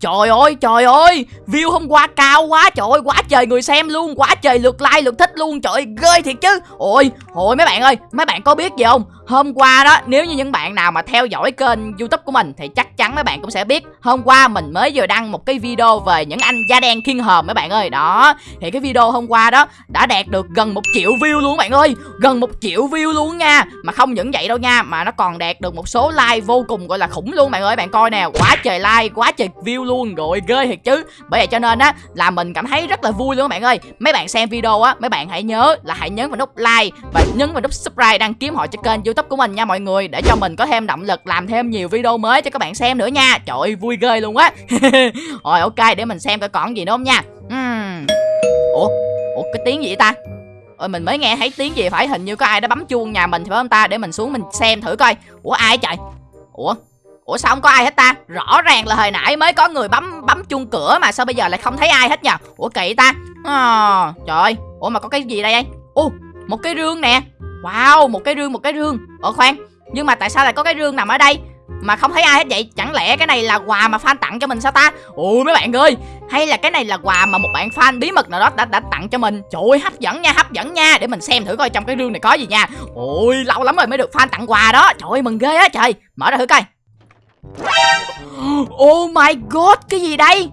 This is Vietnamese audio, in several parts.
Trời ơi trời ơi, View hôm qua cao quá, trời ơi, quá trời người xem luôn, Quá trời lượt like, lượt thích luôn, Trời ơi, ghê thiệt chứ. Ôi ôi mấy bạn ơi, Mấy bạn có biết gì không? Hôm qua đó, nếu như những bạn nào mà theo dõi kênh youtube của mình Thì chắc chắn mấy bạn cũng sẽ biết. Hôm qua mình mới vừa đăng một cái video về những anh da đen khiên hòm mấy bạn ơi. Đó, Thì cái video hôm qua đó đã đạt được gần một triệu view luôn bạn ơi. Gần một triệu view luôn nha. Mà không những vậy đâu nha, Mà nó còn đạt được một số like vô cùng gọi là khủng luôn bạn ơi. Bạn coi nè, Quá trời like, quá trời view luôn, rồi ghê thiệt chứ. Bởi vậy cho nên á, là mình cảm thấy rất là vui luôn các bạn ơi. Mấy bạn xem video á, mấy bạn hãy nhớ là hãy nhấn vào nút like và nhấn vào nút subscribe đăng ký họ cho kênh youtube của mình nha mọi người. Để cho mình có thêm động lực làm thêm nhiều video mới cho các bạn xem nữa nha. Trời ơi vui ghê luôn á. Rồi ok để mình xem coi còn gì nữa không nha. Uhm. ủa? Ủa cái tiếng gì vậy ta? Ôi mình mới nghe thấy tiếng gì phải hình như có ai đó bấm chuông nhà mình thì phải không ta? Để mình xuống mình xem thử coi. Ủa ai trời? Ủa? Ủa sao không có ai hết ta? Rõ ràng là hồi nãy mới có người bấm bấm chuông cửa Mà sao bây giờ lại không thấy ai hết nhờ? Ủa kỳ ta. À, Trời ơi. Ủa mà có cái gì đây anh Ồ một cái rương nè. Wow một cái rương một cái rương. Ủa khoan Nhưng mà tại sao lại có cái rương nằm ở đây? Mà không thấy ai hết vậy? Chẳng lẽ cái này là quà mà fan tặng cho mình sao ta? Ôi mấy bạn ơi Hay là cái này là quà mà một bạn fan bí mật nào đó đã, đã tặng cho mình? Trời ơi hấp dẫn nha hấp dẫn nha. Để mình xem thử coi trong cái rương này có gì nha. Ôi lâu lắm rồi mới được fan tặng quà đó. Trời ơi mừng ghê á trời. Mở ra thử coi. Oh my god, cái gì đây?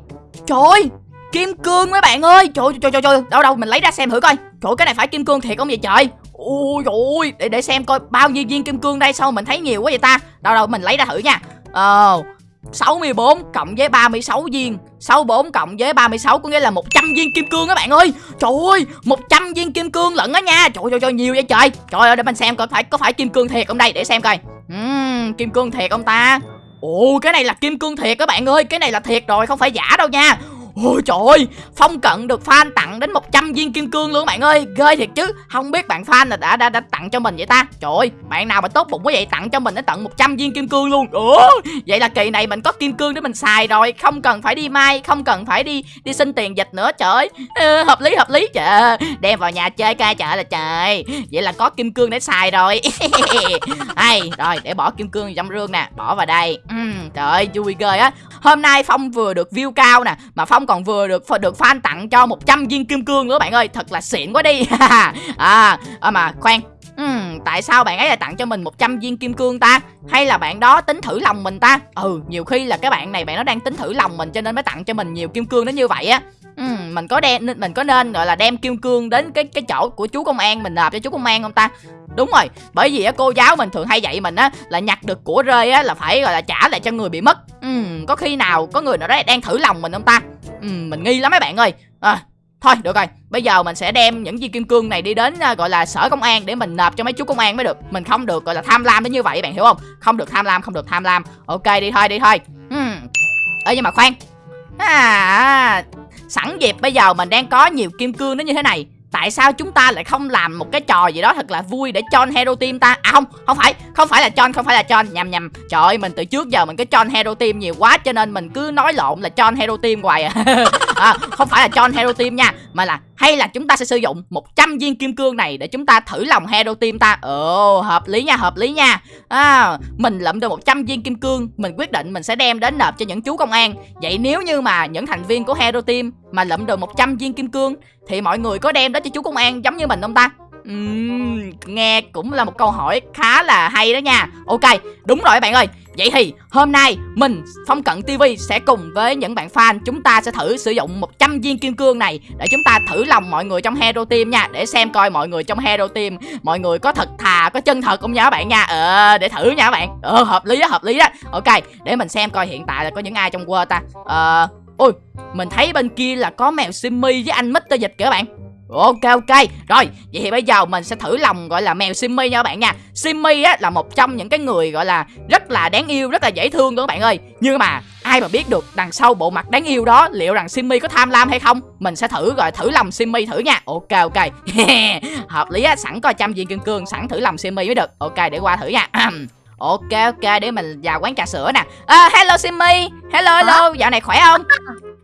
Trời ơi, kim cương mấy bạn ơi. Trời trời trời trời, đâu đâu mình lấy ra xem thử coi. Trời cái này phải kim cương thiệt không vậy trời? Ôi ôi, để để xem coi bao nhiêu viên kim cương đây sao mình thấy nhiều quá vậy ta? Đâu đâu mình lấy ra thử nha. Ờ uh, 64 cộng với 36 viên. 64 cộng với 36 có nghĩa là 100 viên kim cương các bạn ơi. Trời ơi 100 viên kim cương lận á nha. Trời ơi trời nhiều vậy trời. Trời ơi để mình xem coi phải có phải kim cương thiệt không đây để xem coi. Uhm, Kim cương thiệt không ta? Ồ cái này là kim cương thiệt các bạn ơi. Cái này là thiệt rồi không phải giả đâu nha. Ôi trời ơi Phong Cận được fan tặng đến 100 viên kim cương luôn bạn ơi. Ghê thiệt chứ Không biết bạn fan là đã, đã, đã tặng cho mình vậy ta? Trời ơi Bạn nào mà tốt bụng quá vậy tặng cho mình đến tận 100 viên kim cương luôn. Ủa Vậy là kỳ này mình có kim cương để mình xài rồi. Không cần phải đi mai Không cần phải đi đi xin tiền dịch nữa trời ơi. Ừ, Hợp lý hợp lý trời Đem vào nhà chơi ca trời là trời Vậy là có kim cương để xài rồi. Hay Rồi để bỏ kim cương trong rương nè Bỏ vào đây. Uhm, Trời ơi vui ghê á. Hôm nay Phong vừa được view cao nè Mà Phong còn vừa được được fan tặng cho 100 viên kim cương nữa bạn ơi. Thật là xịn quá đi. À, à mà khoan tại sao bạn ấy lại tặng cho mình 100 viên kim cương ta? Hay là bạn đó tính thử lòng mình ta? Ừ nhiều khi là cái bạn này bạn nó đang tính thử lòng mình Cho nên mới tặng cho mình nhiều kim cương đến như vậy á. Ừ, Mình có đem mình có nên gọi là đem kim cương đến cái cái chỗ của chú công an Mình nộp cho chú công an không ta? Đúng rồi Bởi vì á, cô giáo mình thường hay dạy mình á Là nhặt được của rơi á là phải gọi là trả lại cho người bị mất. Ừ, Có khi nào có người nào đó đang thử lòng mình không ta? Ừ, Mình nghi lắm mấy bạn ơi. À, Thôi được rồi. Bây giờ mình sẽ đem những viên kim cương này đi đến uh, gọi là sở công an Để mình nộp cho mấy chú công an mới được. Mình không được gọi là tham lam đến như vậy bạn hiểu không? Không được tham lam không được tham lam. Ok đi thôi đi thôi. Uhm. Ê nhưng mà khoan. À, à, Sẵn dịp bây giờ mình đang có nhiều kim cương nó như thế này tại sao chúng ta lại không làm một cái trò gì đó thật là vui để cho hero team ta? À không không phải không phải là cho không phải là cho nhầm nhầm. Trời ơi mình từ trước giờ mình cứ cho hero team nhiều quá cho nên mình cứ nói lộn là cho hero team hoài à. à không phải là cho hero team nha mà là hay là chúng ta sẽ sử dụng 100 viên kim cương này để chúng ta thử lòng hero team ta. Ồ hợp lý nha hợp lý nha. À, mình lượm được 100 viên kim cương mình quyết định mình sẽ đem đến nộp cho những chú công an. Vậy nếu như mà những thành viên của hero team mà lượm được 100 viên kim cương thì mọi người có đem đó cho chú công an giống như mình không ta? Uhm, nghe cũng là một câu hỏi khá là hay đó nha. Ok, đúng rồi các bạn ơi. Vậy thì hôm nay mình Phong Cận TV sẽ cùng với những bạn fan Chúng ta sẽ thử sử dụng 100 viên kim cương này Để chúng ta thử lòng mọi người trong Hero Team nha Để xem coi mọi người trong Hero Team Mọi người có thật thà, có chân thật không nha các bạn nha. Ờ, để thử nha các bạn. Ờ, hợp lý đó, hợp lý đó Ok, để mình xem coi hiện tại là có những ai trong World ta. Ờ, ôi, mình thấy bên kia là có mèo Simmy với anh Mr. Dịch kìa các bạn. Ok ok. Rồi vậy thì bây giờ mình sẽ thử lòng gọi là mèo Simmy nha các bạn nha. Simmy á là một trong những cái người gọi là Rất là đáng yêu rất là dễ thương các bạn ơi. Nhưng mà ai mà biết được đằng sau bộ mặt đáng yêu đó Liệu rằng Simmy có tham lam hay không? Mình sẽ thử rồi thử lòng Simmy thử nha. Ok ok. Hợp lý á sẵn coi trăm viên kim cương Sẵn thử lòng Simmy mới được. Ok để qua thử nha. Ok ok để mình vào quán trà sữa nè. À, Hello Simmy. Hello hello. Dạo này khỏe không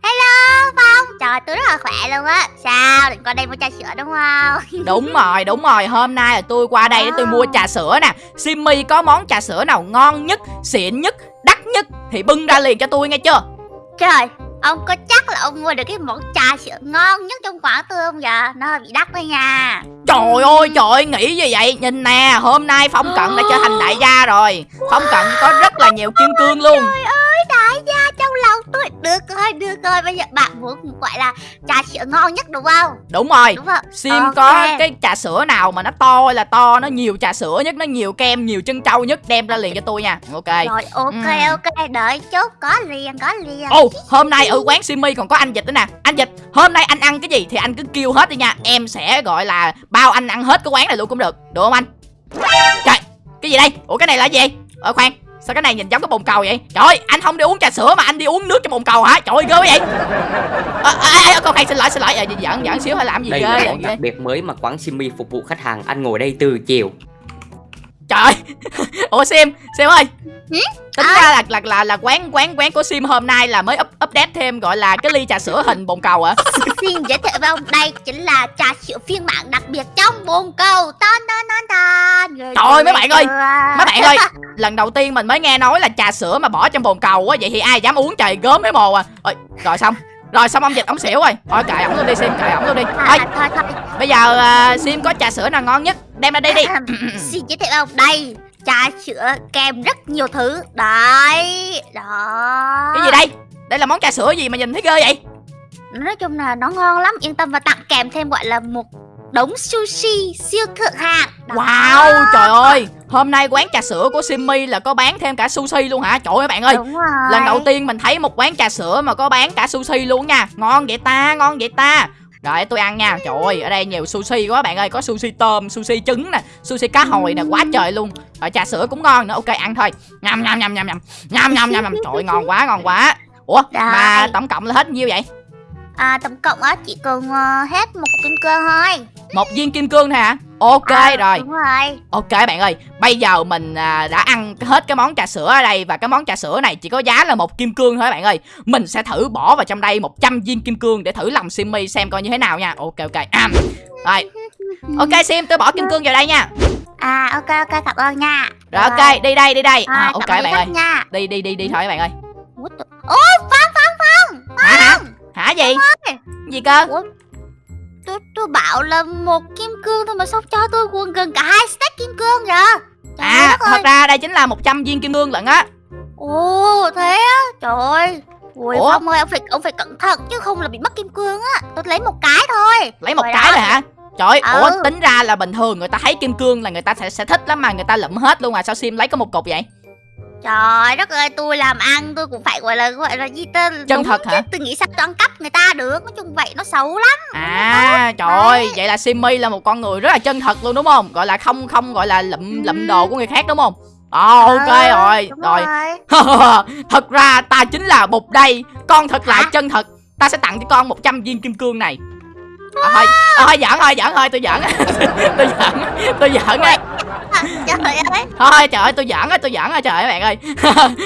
Hello Phong. Trời tôi rất là khỏe luôn á. Sao định qua đây mua trà sữa đúng không? Đúng rồi đúng rồi. Hôm nay là tôi qua đây để tôi mua trà sữa nè. Simmy có món trà sữa nào ngon nhất Xịn nhất Đắt nhất Thì bưng ra liền cho tôi nghe chưa? Trời Ông có chắc là ông mua được cái món trà sữa ngon nhất trong quán tôi không vậy? Nó hơi bị đắt thôi nha. Trời ơi trời ơi nghĩ gì vậy? Nhìn nè hôm nay Phong Cận đã trở thành đại gia rồi. Phong Cận có rất là nhiều kim cương luôn. Trời ơi tôi Được rồi được rồi. Bây giờ bạn muốn gọi là trà sữa ngon nhất đúng không? Đúng rồi. Đúng không? Sim Ok. có cái trà sữa nào mà nó to là to Nó nhiều trà sữa nhất Nó nhiều kem nhiều chân trâu nhất Đem ra liền cho tôi nha. Ok. Rồi ok Ừ. ok. Đợi chút có liền có liền. Ồ hôm nay ở quán Simi còn có anh Dịch nữa nè. Anh Dịch hôm nay anh ăn cái gì thì anh cứ kêu hết đi nha. Em sẽ gọi là bao anh ăn hết cái quán này luôn cũng được. Được không anh? Trời cái gì đây? Ủa cái này là gì? Ờ khoan Sao cái này nhìn giống cái bồn cầu vậy? Trời ơi, anh không đi uống trà sữa mà anh đi uống nước trong bồn cầu hả? Trời ơi ghê vậy. À, à, à, con khoan xin lỗi xin lỗi. À, giỡn giỡn xíu hay làm gì Đây ghê là món đặc biệt mới mà quán Simi phục vụ khách hàng. Anh ngồi đây từ chiều. Trời ơi. Ủa Sim Sim ơi. Hử? Tính ra là, là là là quán quán quán của Sim hôm nay là mới up, update thêm gọi là cái ly trà sữa hình bồn cầu hả? Xin giới thiệu với ông đây chính là trà sữa phiên bản đặc biệt trong bồn cầu. Tan tan tan tan. Trời ơi, mấy bạn ơi, Mấy bạn ơi lần đầu tiên mình mới nghe nói là trà sữa mà bỏ trong bồn cầu á vậy thì ai dám uống trời gớm mấy mồ à. Ôi, rồi xong rồi xong ông dịch ông xỉu rồi. Thôi kệ ổng luôn đi sim kệ ổng luôn đi. Thôi thôi thôi. Bây giờ à, sim có trà sữa nào ngon nhất? Đem ra đây đi. Xin giới thiệu ông. Đây Trà sữa kèm rất nhiều thứ. Đấy Đó. Cái gì đây? Đây là món trà sữa gì mà nhìn thấy ghê vậy? Nói chung là nó ngon lắm. Yên tâm và tặng kèm thêm gọi là một đống sushi siêu thượng hạng. Đó. wow trời ơi. Hôm nay quán trà sữa của simmy là có bán thêm cả sushi luôn hả? Trời ơi bạn ơi. Đúng rồi lần đầu tiên mình thấy một quán trà sữa mà có bán cả sushi luôn nha. Ngon vậy ta ngon vậy ta. Rồi tôi ăn nha. Trời ơi ở đây nhiều sushi quá bạn ơi. Có sushi tôm, sushi trứng nè Sushi cá hồi nè quá trời luôn. Rồi trà sữa cũng ngon nữa. Ok ăn thôi. Nhầm nhầm nhầm nhầm nhầm. Nhầm nhầm nhầm nhầm. Trời ơi ngon quá ngon quá. Ủa mà tổng cộng là hết nhiêu vậy à, Tổng cộng á chỉ cần ờ, hết một cục kim cương thôi Một viên kim cương thôi hả Ok À, rồi Đúng rồi Ok bạn ơi, bây giờ mình à, đã ăn hết cái món trà sữa ở đây và cái món trà sữa này chỉ có giá là một kim cương thôi bạn ơi. Mình sẽ thử bỏ vào trong đây 100 viên kim cương để thử lòng Simmy xem coi như thế nào nha. Ok ok. À. Rồi. Ok Sim, tôi bỏ kim cương vào đây nha. À ok ok cảm ơn nha Rồi ok, đi đây đi đây. à, À, ok bạn ơi. nha Đi đi đi đi thôi bạn ơi. Ôi Phong Phong Phong Hả hả? Gì? Gì cơ? tôi, tôi bảo là một kim cương thôi mà sao cho tôi gần gần cả hai stack kim cương vậy Trời À, đất ơi. thật ra đây chính là 100 viên kim cương lận á. Ồ thế á Trời ơi Ui Ủa? Phong ơi ông phải ông phải cẩn thận chứ không là bị mất kim cương á Tôi lấy một cái thôi Lấy một Trời cái rồi hả? Trời ơi, Ừ. ủa tính ra là bình thường người ta thấy kim cương là người ta sẽ sẽ thích lắm mà người ta lụm hết luôn à sao Sim lấy có một cục vậy? Trời đất ơi tôi làm ăn tôi cũng phải gọi là gọi là gì tên Chân thật hả? Tôi nghĩ sao tôi ăn cắp người ta được Nói chung vậy nó xấu lắm À trời ơi, vậy là Simmy là một con người rất là chân thật luôn đúng không? Gọi là không không gọi là lụm lụm đồ của người khác đúng không? Ồ ok Ừ, rồi, rồi. rồi thật ra ta chính là bụt đây, con thật là chân thật. Ta sẽ tặng cho con 100 viên kim cương này. À, thôi, à, thôi giỡn thôi, giỡn thôi, tôi giỡn. tôi giỡn, tôi giỡn. À, Trời ơi Thôi trời ơi, tôi giỡn á, tôi giỡn á trời ơi các bạn ơi.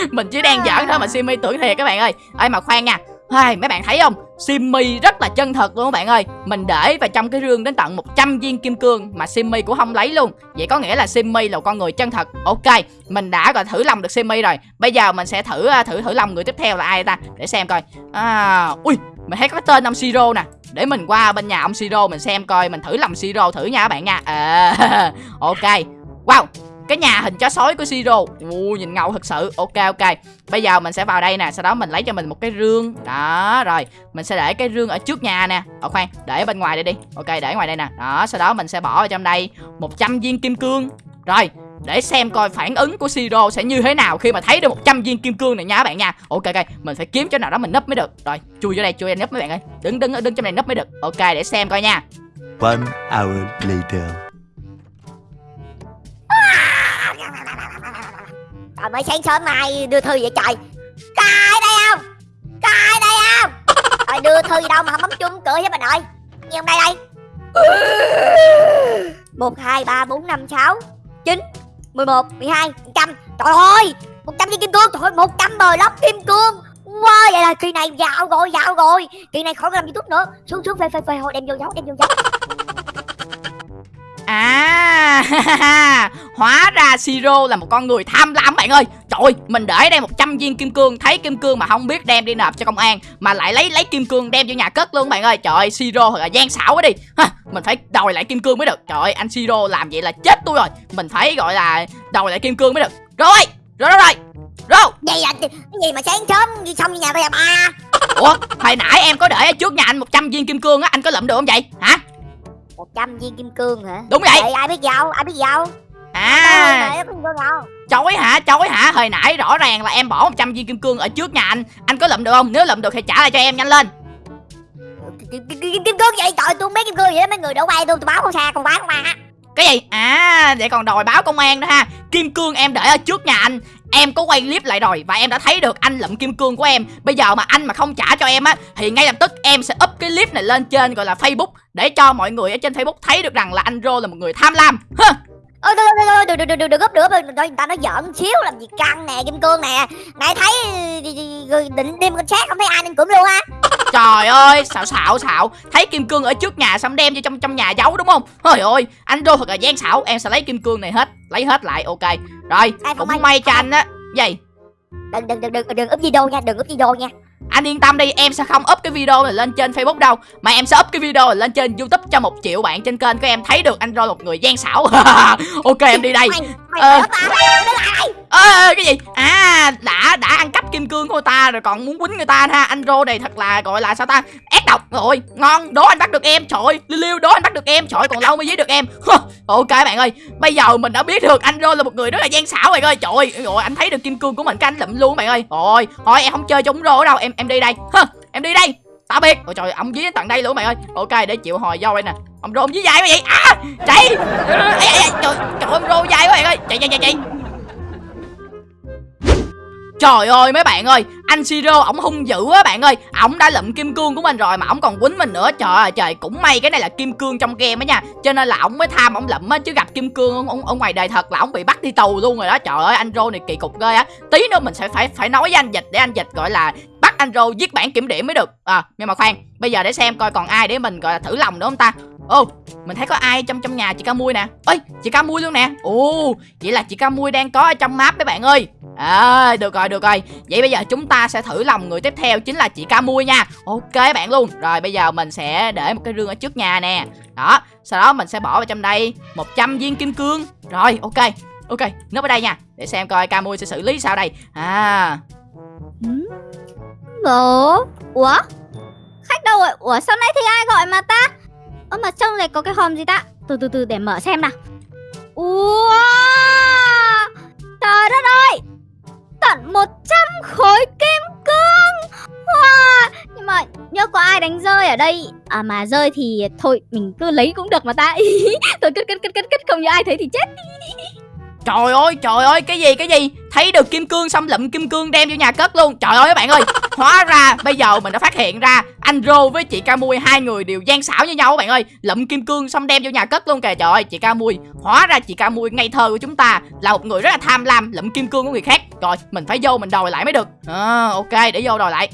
Mình chỉ đang giỡn thôi mà Simmy tưởng thiệt các bạn ơi. Ê mà khoan nha. Hai, mấy bạn thấy không? Simmy rất là chân thật luôn các bạn ơi Mình để vào trong cái rương đến tận 100 viên kim cương Mà Simmy cũng không lấy luôn Vậy có nghĩa là Simmy là con người chân thật Ok Mình đã gọi thử lòng được Simmy rồi Bây giờ mình sẽ thử à, thử thử lòng người tiếp theo là ai ta Để xem coi à, Ui Mình thấy có cái tên ông Siro nè để mình qua bên nhà ông Siro mình xem coi Mình thử làm Siro thử nha các bạn nha. À, Ok. Wow cái nhà hình chó sói của Siro Ui nhìn ngầu thật sự. Ok ok. Bây giờ mình sẽ vào đây nè Sau đó mình lấy cho mình một cái rương. Đó rồi. Mình sẽ để cái rương ở trước nhà nè. Ở khoan Để bên ngoài đây đi. Ok để ngoài đây nè. Đó sau đó mình sẽ bỏ vào trong đây. 100 viên kim cương. Rồi để xem coi phản ứng của Siro sẽ như thế nào khi mà thấy được 100 viên kim cương này nha các bạn nha. Ok ok mình phải kiếm chỗ nào đó mình nấp mới được. Rồi chui vô đây chui vô đây nấp mấy bạn ơi. Đứng đứng đứng trong này nấp mới được. Ok để xem coi nha. One hour later. Trời mới sáng sớm nay đưa thư vậy trời. Có ai đây không? Có ai đây không? Rồi đưa thư gì đâu mà không bấm chuông cửa với bà nội Như hôm nay đây. Một hai ba bốn năm sáu chín mười một, mười hai một trăm Trời ơi! một trăm viên kim cương, Trời ơi, một trăm bờ lóc kim cương. Wow, vậy là kỳ này dạo rồi dạo rồi. Kỳ này khỏi làm youtube nữa. Xuống xuống phê phê phê hồi đem vô giấu, đem vô giấu. À Hóa ra Siro là một con người tham lam bạn ơi. Trời ơi, mình để đây 100 viên kim cương Thấy kim cương mà không biết đem đi nộp cho công an Mà lại lấy lấy kim cương đem cho nhà cất luôn bạn ơi. Trời ơi Siro thật là gian xảo quá đi. Ha, Mình phải đòi lại kim cương mới được. Trời ơi anh Siro làm vậy là chết tôi rồi. Mình phải gọi là đòi lại kim cương mới được. Rồi rồi rồi rồi. Rồi. Gì vậy? Cái gì mà sáng sớm đi xong nhà bây giờ ba? Ủa hồi nãy em có để ở trước nhà anh 100 viên kim cương á Anh có lượm được không vậy? Hả 100 viên kim cương hả? Đúng vậy Vậy ai biết giàu? Ai biết giàu? À chối hả chối hả hồi nãy rõ ràng là em bỏ 100 viên kim cương ở trước nhà anh anh có lượm được không nếu lượm được thì trả lại cho em nhanh lên Kim, cương vậy? Trời tôi không biết kim cương vậy đó mấy người đổ bay tôi tôi báo con xa con báo con ma. Cái gì à để còn đòi báo công an đó ha kim cương em để ở trước nhà anh em có quay clip lại rồi và em đã thấy được anh lượm kim cương của em bây giờ mà anh mà không trả cho em á thì ngay lập tức em sẽ up cái clip này lên trên gọi là facebook để cho mọi người ở trên facebook thấy được rằng là anh rô là một người tham lam Hơ. Ôi thôi thôi thôi đừng đừng đừng đừng gấp được người ta nói giỡn xíu làm gì căng nè kim cương nè. Này thấy ờ, định đem con sát không thấy ai nên cũng luôn á. Trời ơi, xạo xạo xạo. Thấy kim cương ở trước nhà xong đem vô trong trong nhà giấu đúng không? Trời ơi, anh Rô thật là gian xảo Em sẽ lấy kim cương này hết, lấy hết lại, ok. Rồi, không cũng may- may cho anh á. Gì, Đừng đừng đừng đừng đừng up video nha, đừng up video nha. anh yên tâm đi Em sẽ không up cái video này lên trên Facebook đâu. Mà em sẽ up cái video này lên trên Youtube Cho một triệu bạn trên kênh của em thấy được anh Rô một người gian xảo Ok, em đi đây Mày mày Ờ. lại. Ê, ê, cái gì? À đã đã ăn cắp kim cương của ta rồi còn muốn quýnh người ta ha. Anh Rô này thật là gọi là sao ta? Ác độc rồi. Ngon đố anh bắt được em Trời ơi. Liêu liêu đố anh bắt được em Trời ơi, còn lâu mới giết được em. Ok bạn ơi. Bây giờ mình đã biết được anh Rô là một người rất là gian xảo bạn ơi. Trời ơi rồi anh thấy được kim cương của mình cái anh lụm luôn bạn ơi. Rồi thôi em không chơi chống Rô đâu. Em em đi đây. Em đi đây. Tạm biệt ôi trời ông dí tận đây luôn bạn ơi. Ok để chịu hồi vô đây nè ông rô ông dài quá vậy. À chạy. Ê, ê, ê, trời trời ông rô dài quá bạn ơi. Chạy chạy chạy chạy. Trời ơi mấy bạn ơi Anh Siro ổng hung dữ á bạn ơi. Ổng đã lụm kim cương của mình rồi mà ổng còn quýnh mình nữa. Trời ơi trời cũng may cái này là kim cương trong game á nha. Cho nên là ổng mới tham ổng lụm á Chứ gặp kim cương ở, ở ngoài đời thật là ổng bị bắt đi tù luôn rồi đó. Trời ơi anh Rô này kỳ cục ghê á. Tí nữa mình sẽ phải phải nói với anh Dịch để anh Dịch gọi là Bắt anh Rô viết bản kiểm điểm mới được. À nhưng mà khoan Bây giờ để xem coi còn ai để mình gọi là thử lòng nữa không ta? Ô mình thấy có ai trong trong nhà chị ca mui nè. Ơi chị ca mui luôn nè. Ồ vậy là chị ca mui đang có ở trong map mấy bạn ơi. À được rồi được rồi. Vậy bây giờ chúng ta sẽ thử lòng người tiếp theo chính là chị ca mui nha. Ok bạn luôn. Rồi bây giờ mình sẽ để một cái rương ở trước nhà nè. Đó sau đó mình sẽ bỏ vào trong đây 100 viên kim cương. Rồi ok. Ok núp ở đây nha. Để xem coi ca mui sẽ xử lý sao đây. À. Ủa, Ủa? Khách đâu rồi? Ủa sao nay thì ai gọi mà ta? Ơ mà trong này có cái hòm gì ta? Từ từ từ để mở xem nào. Ua, Trời đất ơi! Tận 100 khối kim cương! Wow Nhưng mà nhớ có ai đánh rơi ở đây? À mà rơi thì thôi mình cứ lấy cũng được mà ta. Thôi cất cất cất cất cất không như ai thấy thì chết. Trời ơi, trời ơi, cái gì, cái gì? Thấy được kim cương xong lụm kim cương đem vô nhà cất luôn. Trời ơi các bạn ơi. Hóa ra bây giờ mình đã phát hiện ra Anh Rô với chị Ca Mui hai người đều gian xảo như nhau các bạn ơi. Lụm kim cương xong đem vô nhà cất luôn kìa. Trời ơi, chị Ca Mui Hóa ra chị Ca Mui ngây thơ của chúng ta Là một người rất là tham lam lụm kim cương của người khác. Rồi, mình phải vô mình đòi lại mới được. À, Ok, để vô đòi lại.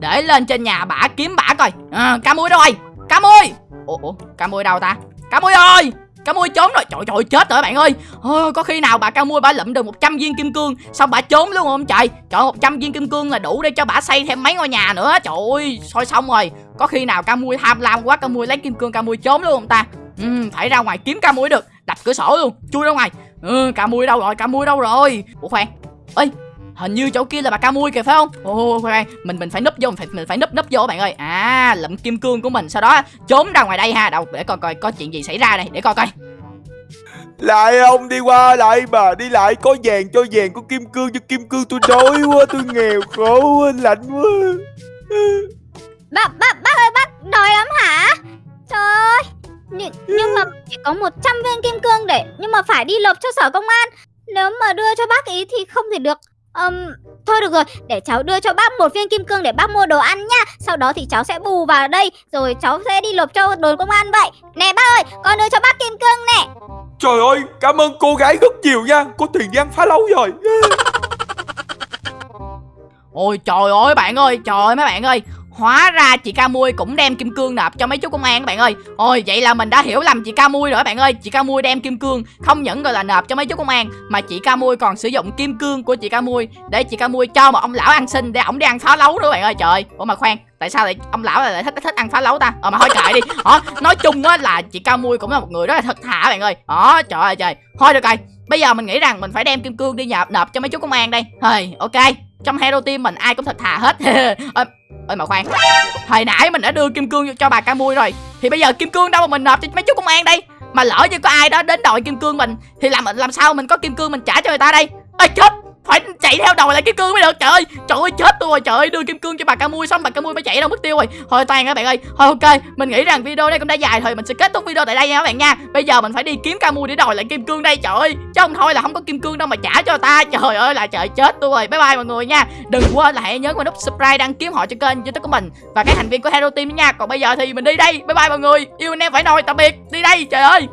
Để lên trên nhà bả kiếm bả coi. À, Ca Mui đâu rồi? Ca Mui Ủa, ủa, Ca Mui đâu ta? Ca Mui ơi! Cá mui trốn rồi. Trời trời chết rồi bạn ơi. Ôi, Có khi nào bà cá mui bà lụm được 100 viên kim cương Xong bà trốn luôn không trời? Trời 100 viên kim cương là đủ để cho bà xây thêm mấy ngôi nhà nữa. Trời ơi Thôi xong rồi. Có khi nào cá mui tham lam quá Cá mui lấy kim cương cá mui trốn luôn không ta? Ừ, Phải ra ngoài kiếm cá mui được. Đập cửa sổ luôn Chui ra ngoài. Ừ, Cá mui đâu rồi? Cá mui đâu rồi? Ủa khoan. Ơi hình như chỗ kia là bà ca mui kìa phải không? Ồ khoan mình mình phải núp vô mình phải mình phải núp núp vô các bạn ơi. À lụm kim cương của mình. Sau đó trốn ra ngoài đây ha. Đâu để coi coi có chuyện gì xảy ra đây. Để coi coi. Lại ông đi qua lại bà đi lại. Có vàng cho vàng có kim cương cho kim cương. Tôi đói quá tôi nghèo khổ quá lạnh quá. Bác, bác, bác ơi, bác đòi lắm hả? Trời ơi. Nhưng, nhưng mà chỉ có 100 viên kim cương để Nhưng mà phải đi nộp cho sở công an. Nếu mà đưa cho bác ý thì không thể được Ừm, Thôi được rồi, để cháu đưa cho bác một viên kim cương để bác mua đồ ăn nha Sau đó thì cháu sẽ bù vào đây Rồi cháu sẽ đi nộp cho đồn công an vậy. Nè bác ơi, con đưa cho bác kim cương nè. Trời ơi cảm ơn cô gái rất nhiều nha. Có tiền đi ăn phá lâu rồi. Ôi trời ơi bạn ơi Trời ơi mấy bạn ơi Hóa ra chị Ca Mui cũng đem kim cương nộp cho mấy chú công an các bạn ơi. Ôi vậy là mình đã hiểu lầm chị Ca Mui rồi các bạn ơi. Chị Ca Mui đem kim cương không những gọi là nộp cho mấy chú công an Mà chị Ca Mui còn sử dụng kim cương của chị Ca Mui Để chị Ca Mui cho một ông lão ăn xin Để ổng đi ăn phá lấu nữa các bạn ơi. Trời ơi, Ủa mà khoan Tại sao lại ông lão lại thích thích ăn phá lấu ta? Ờ mà thôi kệ đi. Ờ Nói chung á là chị Ca Mui cũng là một người rất là thật thà bạn ơi. Ờ trời ơi trời. Thôi được rồi. Bây giờ mình nghĩ rằng mình phải đem kim cương đi nộp nộp cho mấy chú công an đây. Thôi ok. Trong hero team mình ai cũng thật thà hết. Ờ, ơi mà khoan. Hồi nãy mình đã đưa kim cương cho bà ca mui rồi. Thì bây giờ kim cương đâu mà mình nộp cho mấy chú công an đây? Mà lỡ như có ai đó đến đòi kim cương mình, Thì làm làm sao mình có kim cương mình trả cho người ta đây? Ơi chết! Phải chạy theo đầu lại kim cương mới được. Trời ơi trời ơi, chết tôi rồi. Trời ơi, đưa kim cương cho bà ca mui xong, bà ca mui phải chạy đâu mất tiêu rồi. Thôi, toàn các bạn ơi. Thôi, ok, mình nghĩ rằng video đây cũng đã dài rồi. Mình sẽ kết thúc video tại đây nha các bạn nha. Bây giờ mình phải đi kiếm ca mui để đòi lại kim cương đây. Trời ơi, chứ không thôi là không có kim cương đâu mà trả cho ta. Trời ơi là trời, chết tôi rồi. Bye bye mọi người nha. Đừng quên là hãy nhớ vào nút subscribe đăng ký họ cho kênh youtube của mình và các thành viên của hero team nha. Còn bây giờ thì mình đi đây. Bye bye mọi người. Yêu anh em phải nồi, tạm biệt. Đi đây, trời ơi.